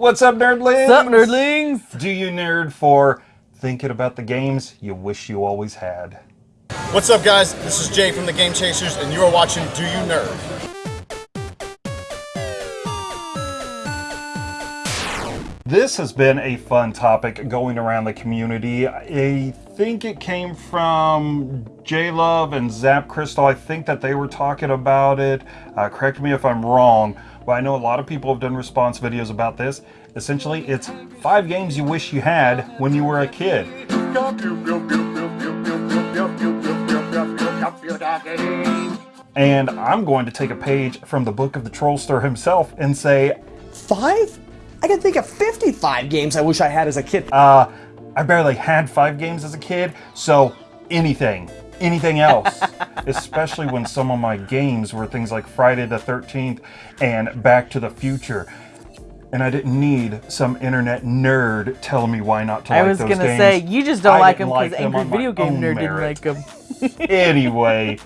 What's up, nerdlings? What's up, nerdlings? Do you nerd for thinking about the games you wish you always had? What's up, guys? This is Jay from the Game Chasers, and you are watching Do You Nerd? This has been a fun topic going around the community. I think it came from J Love and Zap Crystal. I think that they were talking about it. Uh, correct me if I'm wrong, but I know a lot of people have done response videos about this. Essentially, it's five games you wish you had when you were a kid. And I'm going to take a page from the book of the Trollster himself and say, Five? I can think of 55 games I wish I had as a kid. uh, I barely had five games as a kid, so anything, anything else. Especially when some of my games were things like Friday the 13th and Back to the Future. And I didn't need some internet nerd telling me why not to I like was those gonna games. say you just don't I like them because them Angry Video Game Nerd merit. didn't like them. anyway,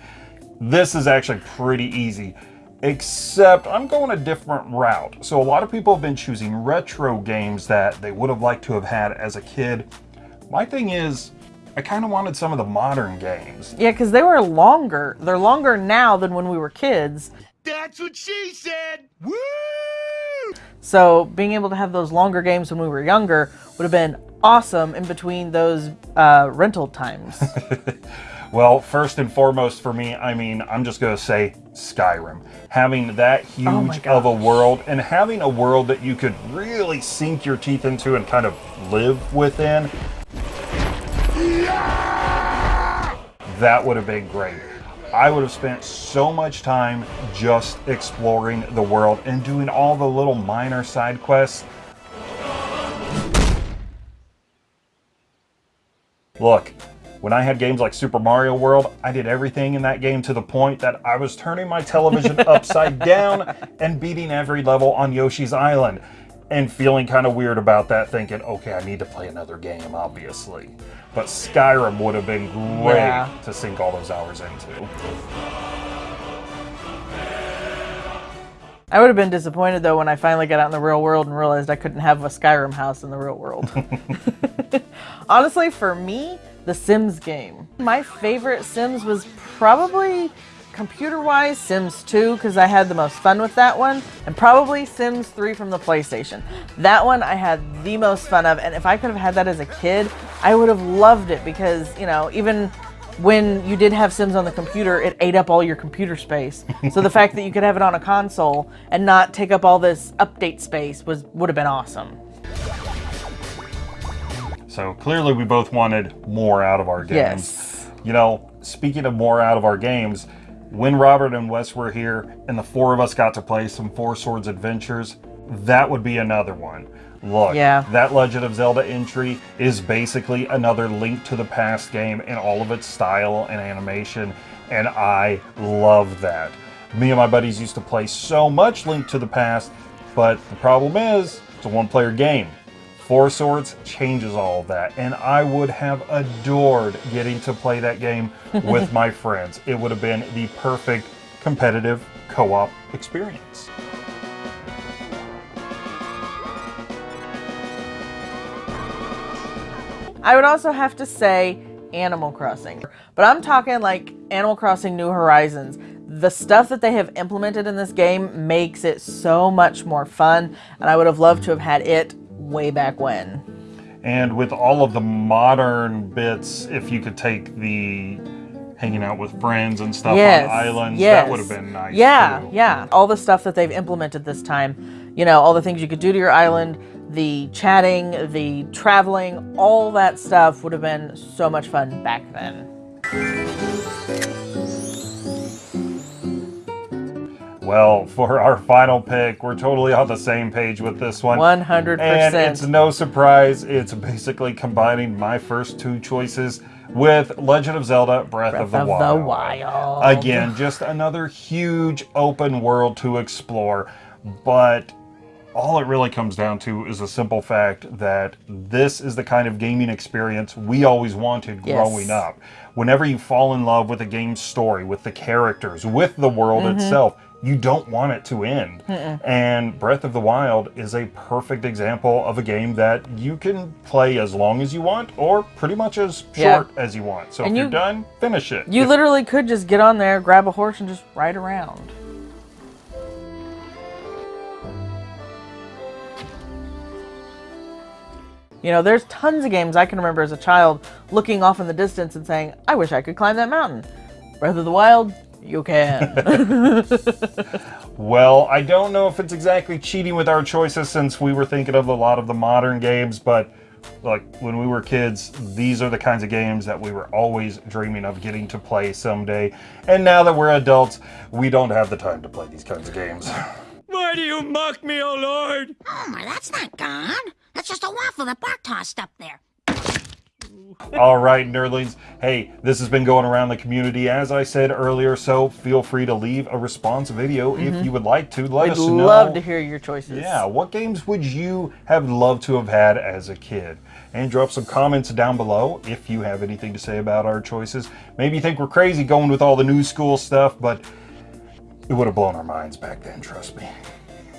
this is actually pretty easy. Except I'm going a different route. So a lot of people have been choosing retro games that they would have liked to have had as a kid. My thing is, I kind of wanted some of the modern games. Yeah, because they were longer. They're longer now than when we were kids. That's what she said. Woo! So being able to have those longer games when we were younger would have been awesome in between those uh, rental times. Well, first and foremost for me, I mean, I'm just going to say Skyrim. Having that Oh huge of a world and having a world that you could really sink your teeth into and kind of live within, that would have been great. I would have spent so much time just exploring the world and doing all the little minor side quests. Look, when I had games like Super Mario World, I did everything in that game to the point that I was turning my television upside down and beating every level on Yoshi's Island and feeling kind of weird about that, thinking, okay, I need to play another game, obviously. But Skyrim would have been great Yeah. to sink all those hours into. I would have been disappointed though when I finally got out in the real world and realized I couldn't have a Skyrim house in the real world. Honestly, for me, the Sims game. My favorite Sims was probably computer-wise Sims 2 because I had the most fun with that one, and probably Sims 3 from the PlayStation. That one I had the most fun of, and if I could have had that as a kid, I would have loved it because, you know, even when you did have Sims on the computer, it ate up all your computer space. so the fact that you could have it on a console and not take up all this update space was would have been awesome. So clearly, we both wanted more out of our games. Yes. You know, speaking of more out of our games, when Robert and Wes were here and the four of us got to play some Four Swords Adventures, that would be another one. Look, Yeah. that Legend of Zelda entry is basically another Link to the Past game in all of its style and animation, and I love that. Me and my buddies used to play so much Link to the Past, but the problem is, it's a one-player game. Four Swords changes all of that, and I would have adored getting to play that game with my friends. It would have been the perfect competitive co-op experience. I would also have to say Animal Crossing. But I'm talking like Animal Crossing New Horizons. The stuff that they have implemented in this game makes it so much more fun, and I would have loved to have had it way back when. And with all of the modern bits, if you could take the hanging out with friends and stuff yes, on islands, yes. that would have been nice. Yeah, too. yeah. All the stuff that they've implemented this time, you know, all the things you could do to your island, the chatting, the traveling, all that stuff would have been so much fun back then. Well, for our final pick, we're totally on the same page with this one. 100%. And it's no surprise, it's basically combining my first two choices with Legend of Zelda Breath, of, the, of Wild. the Wild. Again, just another huge open world to explore, but all it really comes down to is a simple fact that this is the kind of gaming experience we always wanted Yes. growing up. Whenever you fall in love with a game's story, with the characters, with the world itself, you don't want it to end. And Breath of the Wild is a perfect example of a game that you can play as long as you want or pretty much as Yeah. short as you want. So And if you- you're done, finish it. You If- literally could just get on there, grab a horse, and just ride around. You know, there's tons of games I can remember as a child looking off in the distance and saying, I wish I could climb that mountain. Breath of the Wild, you can. Well, I don't know if it's exactly cheating with our choices since we were thinking of a lot of the modern games, but like when we were kids, these are the kinds of games that we were always dreaming of getting to play someday. And now that we're adults, we don't have the time to play these kinds of games. Why do you mock me, oh Lord? Homer, that's not God. That's just a waffle that Bart tossed up there. All right, nerdlings. Hey, this has been going around the community, as I said earlier, so feel free to leave a response video if mm-hmm. you would like to. Let We'd us know. love to hear your choices. Yeah, what games would you have loved to have had as a kid? And drop some comments down below if you have anything to say about our choices. Maybe you think we're crazy going with all the new school stuff, but it would have blown our minds back then, trust me.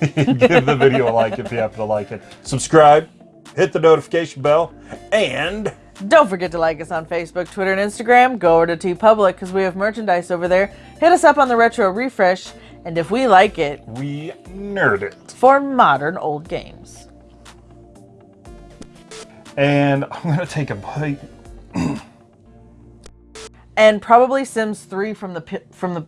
Give the video a like if you happen to like it. Subscribe, hit the notification bell, and Don't forget to like us on Facebook, Twitter, and Instagram. Go over to TeePublic because we have merchandise over there. Hit us up on the Retro Refresh, and if we like it, we nerd it. for modern old games. And I'm going to take a bite. And probably Sims 3 from the pi- from the